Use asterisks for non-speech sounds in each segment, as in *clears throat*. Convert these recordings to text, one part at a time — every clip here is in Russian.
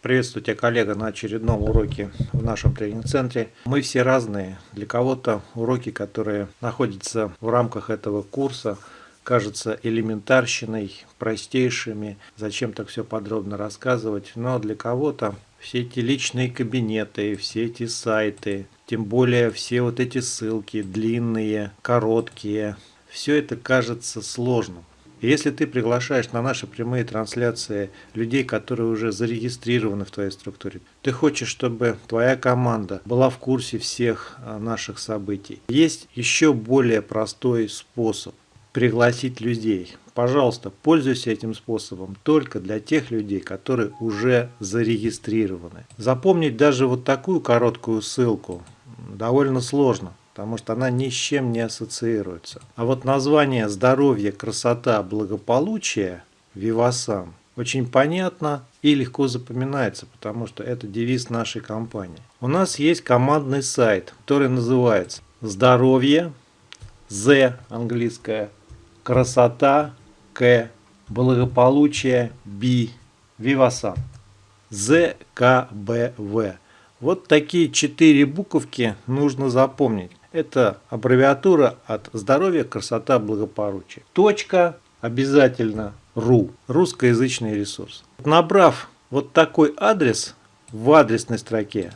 Приветствую тебя, коллега, на очередном уроке в нашем тренинг-центре. Мы все разные. Для кого-то уроки, которые находятся в рамках этого курса, кажутся элементарщиной, простейшими. Зачем так все подробно рассказывать? Но для кого-то все эти личные кабинеты, все эти сайты, тем более все вот эти ссылки, длинные, короткие, все это кажется сложным. И если ты приглашаешь на наши прямые трансляции людей, которые уже зарегистрированы в твоей структуре, ты хочешь, чтобы твоя команда была в курсе всех а, наших событий. Есть еще более простой способ пригласить людей. Пожалуйста, пользуйся этим способом только для тех людей, которые уже зарегистрированы. Запомнить даже вот такую короткую ссылку довольно сложно потому что она ни с чем не ассоциируется. А вот название «Здоровье, красота, благополучие» Вивасан очень понятно и легко запоминается, потому что это девиз нашей компании. У нас есть командный сайт, который называется «Здоровье», «З» английское, «Красота», «К», «Благополучие», «Би», «Вивасан», «ЗКБВ». Вот такие четыре буковки нужно запомнить. Это аббревиатура от здоровья, красота, благополучие. Точка обязательно ру. Русскоязычный ресурс. Набрав вот такой адрес в адресной строке,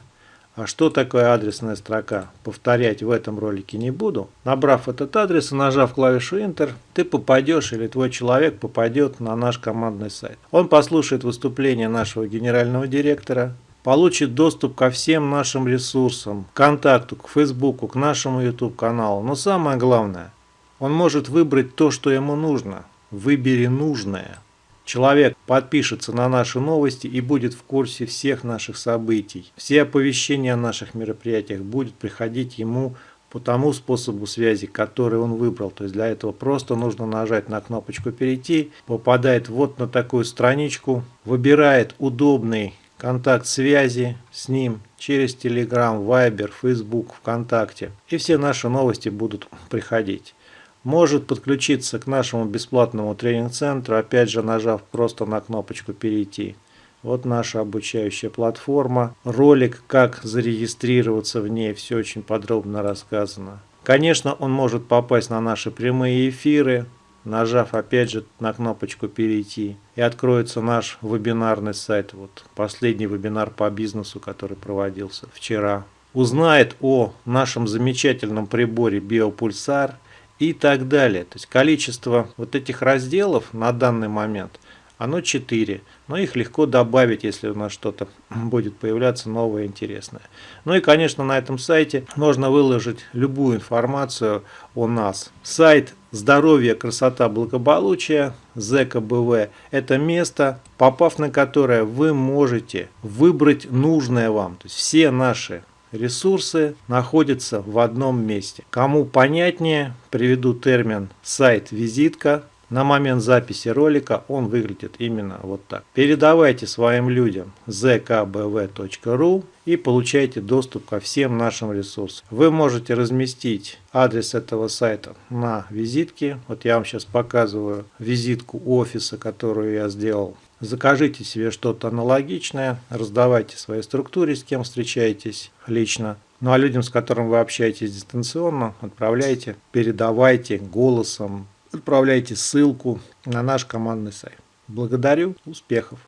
а что такое адресная строка, повторять в этом ролике не буду. Набрав этот адрес и нажав клавишу Enter, ты попадешь или твой человек попадет на наш командный сайт. Он послушает выступление нашего генерального директора, получит доступ ко всем нашим ресурсам, к контакту, к Фейсбуку, к нашему YouTube каналу. Но самое главное, он может выбрать то, что ему нужно. Выбери нужное. Человек подпишется на наши новости и будет в курсе всех наших событий. Все оповещения о наших мероприятиях будут приходить ему по тому способу связи, который он выбрал. То есть для этого просто нужно нажать на кнопочку «Перейти», попадает вот на такую страничку, выбирает удобный контакт связи с ним через Telegram, Viber, Facebook, ВКонтакте. И все наши новости будут приходить. Может подключиться к нашему бесплатному тренинг-центру, опять же нажав просто на кнопочку «Перейти». Вот наша обучающая платформа. Ролик, как зарегистрироваться в ней, все очень подробно рассказано. Конечно, он может попасть на наши прямые эфиры, нажав опять же на кнопочку «Перейти», и откроется наш вебинарный сайт, вот последний вебинар по бизнесу, который проводился вчера. Узнает о нашем замечательном приборе Биопульсар и так далее. То есть количество вот этих разделов на данный момент – оно 4, но их легко добавить, если у нас что-то *clears throat* будет появляться новое интересное. Ну и, конечно, на этом сайте можно выложить любую информацию о нас. Сайт «Здоровье, красота, благополучие» ЗКБВ – это место, попав на которое вы можете выбрать нужное вам. То есть все наши ресурсы находятся в одном месте. Кому понятнее, приведу термин сайт-визитка на момент записи ролика он выглядит именно вот так. Передавайте своим людям zkbv.ru и получайте доступ ко всем нашим ресурсам. Вы можете разместить адрес этого сайта на визитке. Вот я вам сейчас показываю визитку офиса, которую я сделал. Закажите себе что-то аналогичное, раздавайте своей структуре, с кем встречаетесь лично. Ну а людям, с которыми вы общаетесь дистанционно, отправляйте, передавайте голосом, отправляйте ссылку на наш командный сайт. Благодарю, успехов!